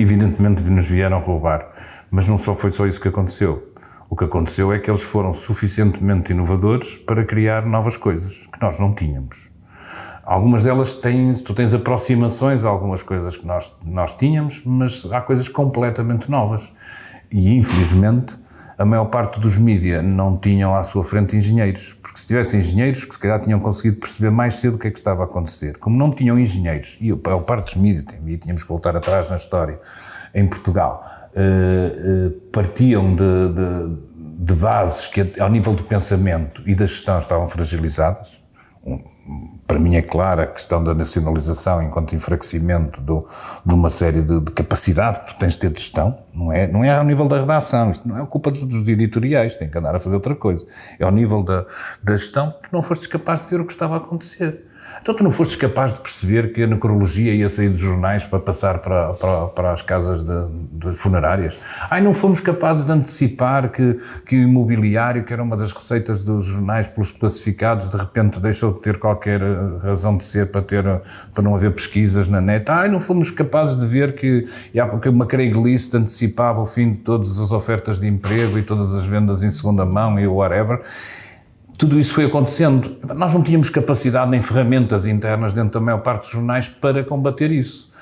evidentemente nos vieram roubar, mas não só foi só isso que aconteceu. O que aconteceu é que eles foram suficientemente inovadores para criar novas coisas que nós não tínhamos. Algumas delas têm, tu tens aproximações a algumas coisas que nós, nós tínhamos, mas há coisas completamente novas. E, infelizmente, a maior parte dos mídia não tinham à sua frente engenheiros, porque se tivessem engenheiros, que se calhar tinham conseguido perceber mais cedo o que é que estava a acontecer. Como não tinham engenheiros, e a maior parte dos mídia, e tínhamos que voltar atrás na história, em Portugal, uh, uh, partiam de, de, de bases que, ao nível do pensamento e da gestão, estavam fragilizadas, para mim é clara a questão da nacionalização enquanto enfraquecimento do, de uma série de, de, capacidade que tu tens de ter de gestão, não é, não é ao nível da redação, isto não é culpa dos, dos editoriais, tem que andar a fazer outra coisa, é ao nível da, da gestão que não fostes capaz de ver o que estava a acontecer. Então tu não fostes capaz de perceber que a necrologia ia sair dos jornais para passar para, para, para as casas de, de, funerárias? Ai, não fomos capazes de antecipar que, que o imobiliário, que era uma das receitas dos jornais pelos classificados, de repente deixou de ter qualquer eh, razão de ser para, ter, para não haver pesquisas na net? Ai, não fomos capazes de ver que, que uma Craigslist antecipava o fim de todas as ofertas de emprego e todas as vendas em segunda mão e whatever? Tudo isso foi acontecendo. Nós não tínhamos capacidade nem ferramentas internas dentro da maior parte dos jornais para combater isso.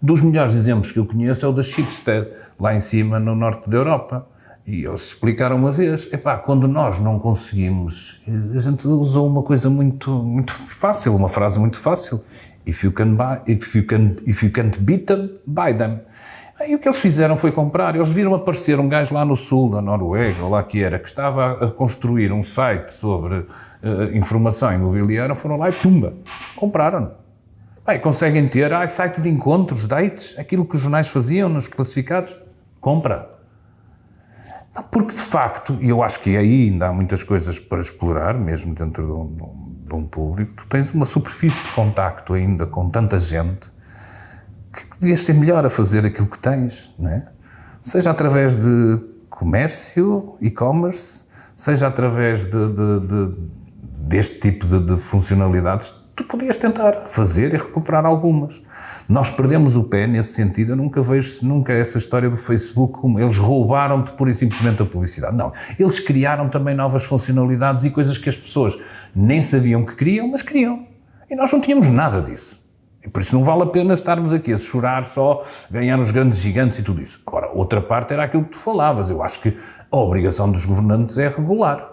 Dos melhores exemplos que eu conheço é o da Schibsted, lá em cima, no norte da Europa. E eles explicaram uma vez, epá, quando nós não conseguimos, a gente usou uma coisa muito, muito fácil, uma frase muito fácil, if you, can buy, if, you can, if you can't beat them, buy them. Aí o que eles fizeram foi comprar. Eles viram aparecer um gajo lá no sul da Noruega, ou lá que era, que estava a construir um site sobre uh, informação imobiliária, foram lá e tumba, compraram. Aí conseguem ter, ah, site de encontros, dates, aquilo que os jornais faziam nos classificados, compra. Porque de facto, e eu acho que aí ainda há muitas coisas para explorar, mesmo dentro de um, de um público, tu tens uma superfície de contacto ainda com tanta gente que devias ser melhor a fazer aquilo que tens, não é? Seja através de comércio, e-commerce, seja através de, de, de, deste tipo de, funcionalidades, tu podias tentar fazer e recuperar algumas. Nós perdemos o pé nesse sentido, eu nunca vejo nunca essa história do Facebook como eles roubaram-te pura e simplesmente a publicidade. Não, eles criaram também novas funcionalidades e coisas que as pessoas nem sabiam que queriam, mas queriam. E nós não tínhamos nada disso. Por isso não vale a pena estarmos aqui a chorar só, ganhar os grandes gigantes e tudo isso. Agora, outra parte era aquilo que tu falavas. Eu acho que a obrigação dos governantes é regular.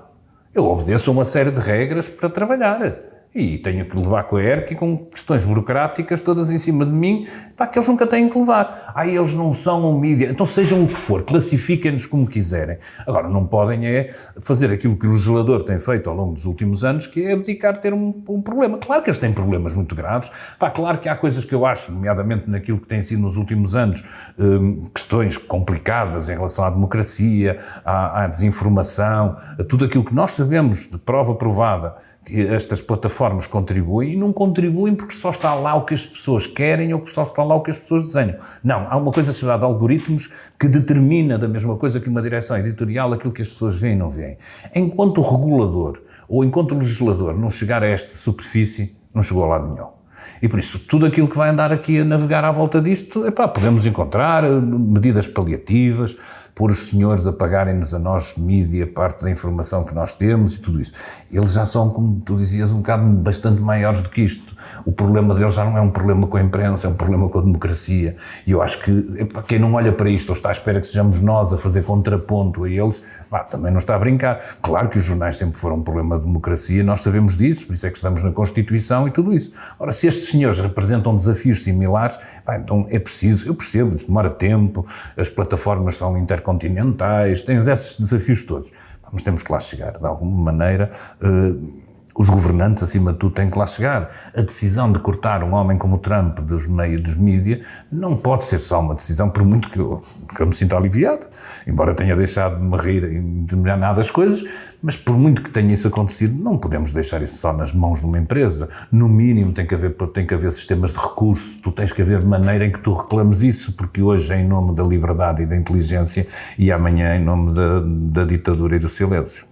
Eu obedeço a uma série de regras para trabalhar e tenho que levar com a ERC e com questões burocráticas todas em cima de mim, pá, que eles nunca têm que levar. Ah, eles não são um mídia, então sejam o que for, classifiquem-nos como quiserem. Agora, não podem é fazer aquilo que o legislador tem feito ao longo dos últimos anos, que é abdicar ter um, um, problema. Claro que eles têm problemas muito graves, pá, claro que há coisas que eu acho, nomeadamente naquilo que tem sido nos últimos anos, hum, questões complicadas em relação à democracia, à, à desinformação, a tudo aquilo que nós sabemos de prova provada, que estas plataformas contribuem e não contribuem porque só está lá o que as pessoas querem ou que só está lá o que as pessoas desenham. Não, há uma coisa chamada algoritmos que determina da mesma coisa que uma direção editorial aquilo que as pessoas veem e não veem. Enquanto o regulador ou enquanto o legislador não chegar a esta superfície, não chegou a lado nenhum. E por isso, tudo aquilo que vai andar aqui a navegar à volta disto, epá, podemos encontrar eh, medidas paliativas, pôr os senhores a pagarem-nos a nós, mídia, parte da informação que nós temos e tudo isso. Eles já são, como tu dizias, um bocado bastante maiores do que isto. O problema deles já não é um problema com a imprensa, é um problema com a democracia. E eu acho que quem não olha para isto ou está à espera que sejamos nós a fazer contraponto a eles, pá, também não está a brincar. Claro que os jornais sempre foram um problema de democracia, nós sabemos disso, por isso é que estamos na Constituição e tudo isso. Ora, se estes senhores representam desafios similares, pá, então é preciso, eu percebo, demora tempo, as plataformas são intercontinentais, tens esses desafios todos. Mas temos que lá chegar, de alguma maneira. Uh, os governantes, acima de tudo, têm que lá chegar. A decisão de cortar um homem como o Trump dos meios dos mídias não pode ser só uma decisão, por muito que eu, que eu me sinta aliviado, embora tenha deixado de me rir em determinadas coisas, mas por muito que tenha isso acontecido, não podemos deixar isso só nas mãos de uma empresa. No mínimo tem que haver, tem que haver sistemas de recurso, tu tens que haver maneira em que tu reclames isso, porque hoje é em nome da liberdade e da inteligência e amanhã é em nome da, da ditadura e do silêncio.